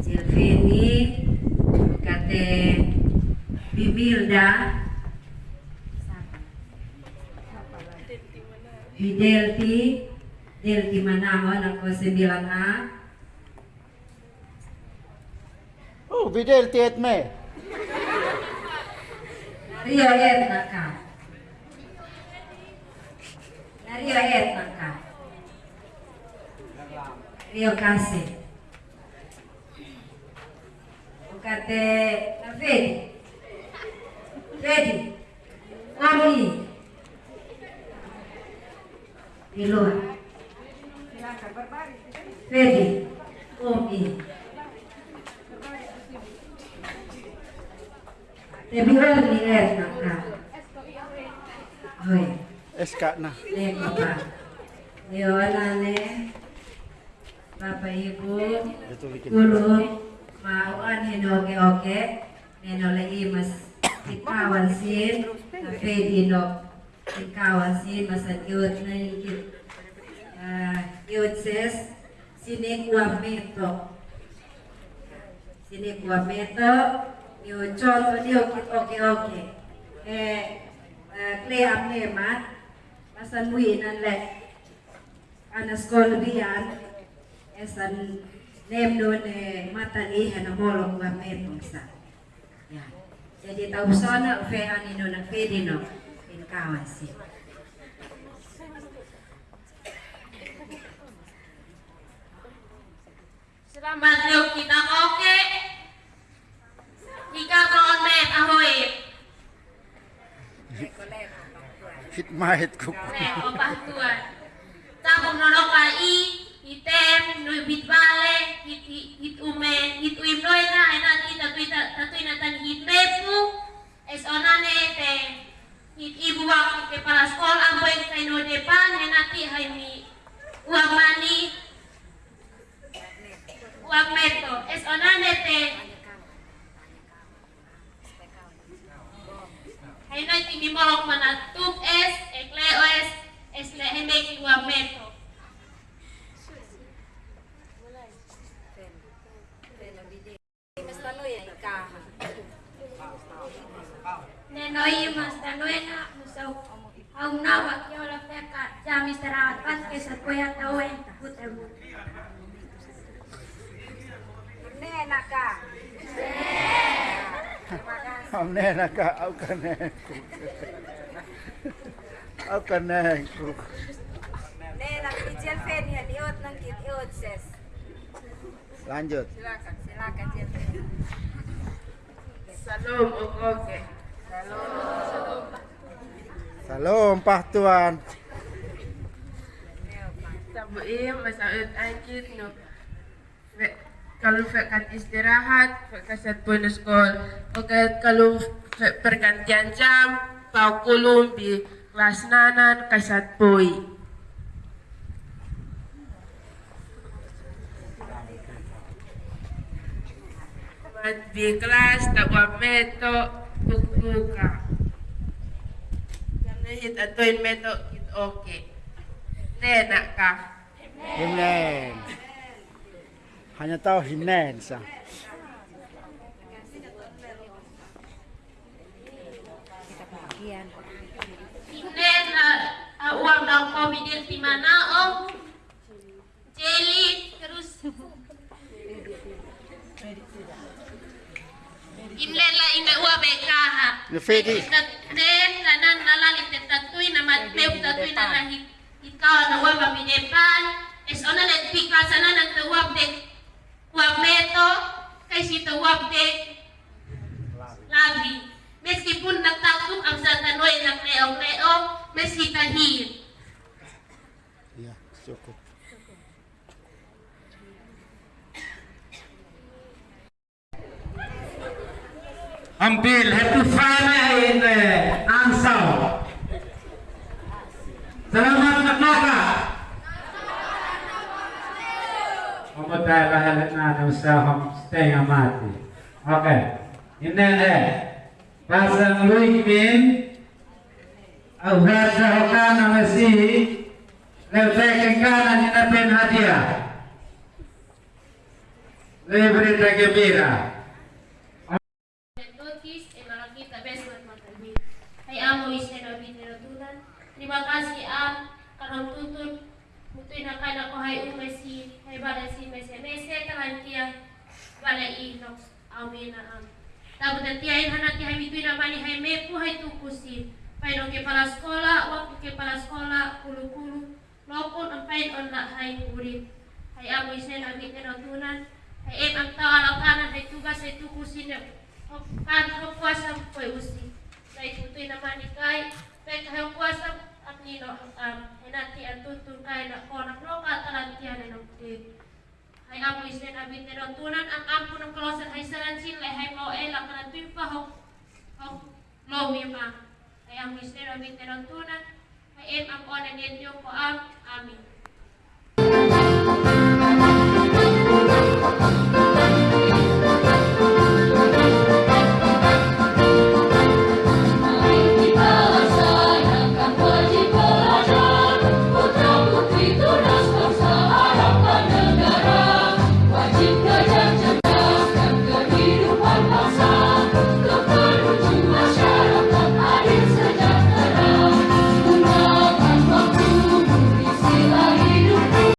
Jelveni kate Bimilda Fidelti Delti Manahon ako 9A Oh, bidel tiet me. Rio Etna ka Rio Etna ka Rio Kase Kate na Fedi Fedi Kami di Fedi Kami Tebi ni Etna ka Hoy Eska na. Ne papa. Yo anane. Bapak Ibu, Ito bikin. guru mauan hinoge oke. Nenole imas ikawan sin. Kafe dino ikawan sin masan iut na ikit. Iut ses. Sini kuwa meto. Sini kuwa meto. Yo contoh dia okit oke oke. Eh, eh, kle amne mat. Masan muinan le. Anas kolbian. Esan nem doon eh, matani na molong wa metong sa. Yan. Jadi tahu sana fe anino na fe dino in kawasi. Selamat yuk kita oke. Ika promet ahoy. Hit mahit ko. Opah tuan. Hit ume hit uim noy na ena kita tuita tatuin natan hit mepu es onane te hit ibu wak kepala sekolah amboy kay no depan henati hay mi. Uang mani uang meto es onane te hay no timi morok manatuk es ekleo es es lehemek uang meto Nenoi mas tanoi na musau au nawa ki ola peka jam istirahat pas ke sekoya tawe putebu. Amne na ka au kane. Au kane ko. Nena, Ijel Feni, iot ng kit, iot ses. Lanjut. Silakan, silakan Ijel Feni. Salam pah tuan. No. Fe- Kalau fekat istirahat, kasat pun sekolah. Oke, kalau pergantian jam, pau kulum di kelas nanan kasat. Mat di kelas tak meto tuktuka. Karena hit atoin meto hit oke. Tenak kah? Hinen. Hanya tahu hinen sa. Inen uh, uang daw ko di mana oh jelly terus Inlen la ina ua beka ha. Nefedi. Den kanan nalali tetatui na matmeu tatui na lahi ikaw na ua maminepan. Es ona let pika sana nang tawab de uang meto kay si tawab de labi. Meskipun nagtatuk ang sa tanoy ng leong-leong, meski kahir. Ya, cukup. Ambil hetufana in eh, ansau. Selamat naknoka. Mamatay lahat na ng sa stay mati. Okay. Eh. Pasang Luikin. Auhar sa hokana masi. Lewat ke kanan ini pen hadiah. Lebih gembira. O binirotunan. Terima kasih am karong tutun mutuin na kaya ko hay umesi hay bala si mese mese talantia bala inox amin na am. Tapos na tiyain hanati hay mituin na mani hay mepu hay tukusin. Paino ke pala sekolah, waktu ke pala sekolah, kulu-kulu, lokon ang pain on na hay murid. Hay amo isen o binirotunan. Hay em ang tao alang kanan hay tugas hay tukusin na kan kuasa po usi. Dai tutoy naman ni kay kay kayo kuasa at nino um hinati ang tutun kay na ko na roka talantian ng puti. Hay amo isen abin ni tunan ang ampo ng kloset hay salansin lay hay mo ela kana tuy pa ho ho lomi ma. Hay amo isen abin ni tunan hay em ang onan ko am amin.